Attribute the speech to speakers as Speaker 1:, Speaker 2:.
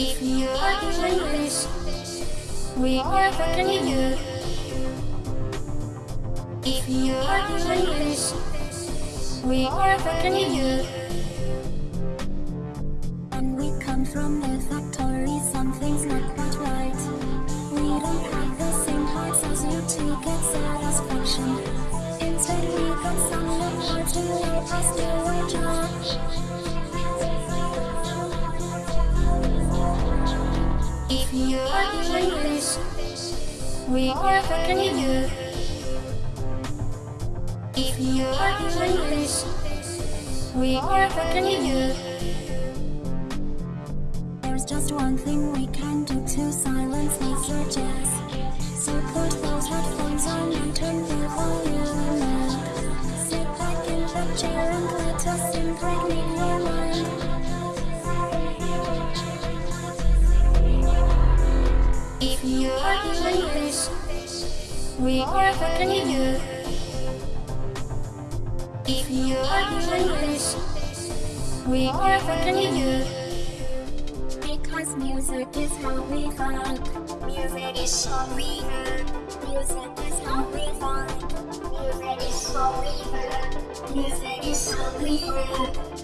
Speaker 1: If you are doing this, we are helping you. If you are doing this, we are helping you. And we come from the factory, something's not quite right. We don't have the same hearts as you to get satisfaction. Instead, we got some hearts to let us do our job. If you are English, we are beckoning you. If you are English, we are beckoning you. There's just one thing we can do to silence these urges. If you are English, we are beckoning you. If you are English, we are beckoning you. Because music is how we vibe. Music is how we vibe. Music is how we vibe. Music is how we vibe. Music is how we vibe.